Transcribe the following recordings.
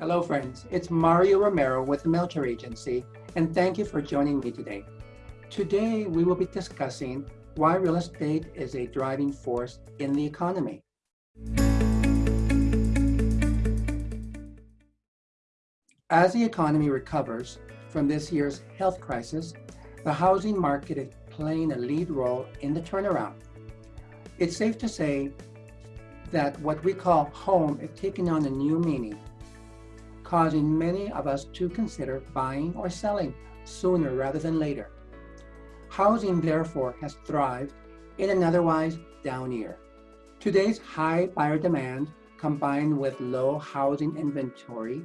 Hello friends, it's Mario Romero with the Melcher Agency and thank you for joining me today. Today we will be discussing why real estate is a driving force in the economy. As the economy recovers from this year's health crisis, the housing market is playing a lead role in the turnaround. It's safe to say that what we call home is taking on a new meaning causing many of us to consider buying or selling sooner rather than later. Housing, therefore, has thrived in an otherwise down year. Today's high buyer demand combined with low housing inventory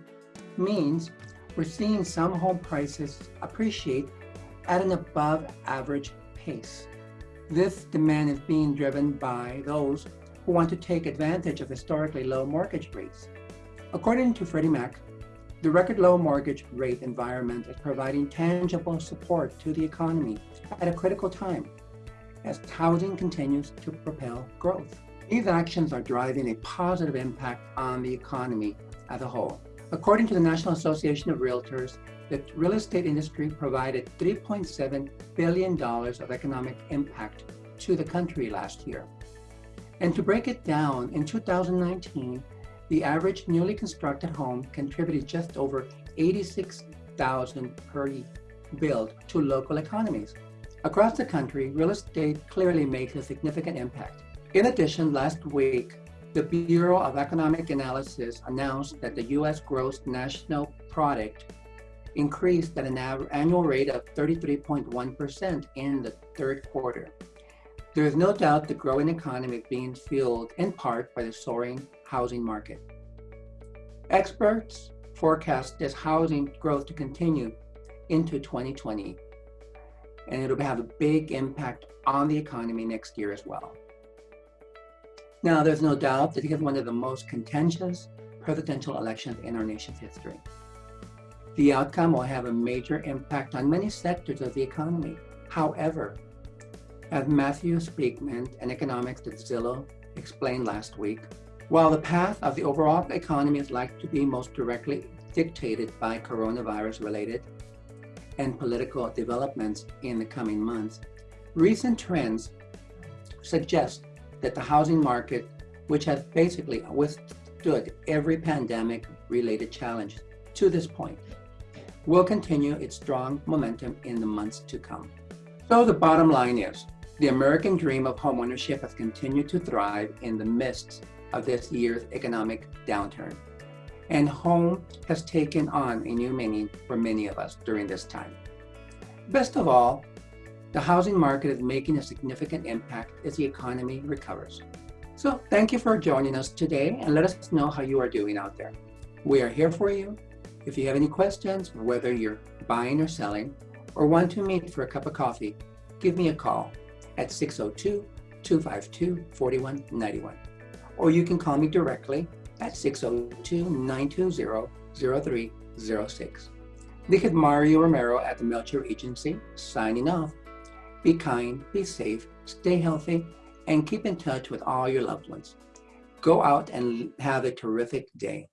means we're seeing some home prices appreciate at an above average pace. This demand is being driven by those who want to take advantage of historically low mortgage rates. According to Freddie Mac, the record low mortgage rate environment is providing tangible support to the economy at a critical time as housing continues to propel growth. These actions are driving a positive impact on the economy as a whole. According to the National Association of Realtors, the real estate industry provided $3.7 billion of economic impact to the country last year. And to break it down, in 2019, the average newly constructed home contributed just over 86,000 per build to local economies. Across the country, real estate clearly makes a significant impact. In addition, last week, the Bureau of Economic Analysis announced that the U.S. gross national product increased at an annual rate of 33.1% in the third quarter. There is no doubt the growing economy is being fueled in part by the soaring housing market. Experts forecast this housing growth to continue into 2020, and it'll have a big impact on the economy next year as well. Now, there's no doubt that it is one of the most contentious presidential elections in our nation's history. The outcome will have a major impact on many sectors of the economy. However, as Matthew Speakman, an economist at Zillow, explained last week, while the path of the overall economy is likely to be most directly dictated by coronavirus-related and political developments in the coming months, recent trends suggest that the housing market, which has basically withstood every pandemic-related challenge to this point, will continue its strong momentum in the months to come. So the bottom line is, the American dream of homeownership has continued to thrive in the midst of this year's economic downturn. And home has taken on a new meaning for many of us during this time. Best of all, the housing market is making a significant impact as the economy recovers. So thank you for joining us today and let us know how you are doing out there. We are here for you. If you have any questions, whether you're buying or selling, or want to meet for a cup of coffee, give me a call at 602 252 4191 or you can call me directly at 602-920-0306. This is Mario Romero at the Melcher Agency, signing off. Be kind, be safe, stay healthy, and keep in touch with all your loved ones. Go out and have a terrific day.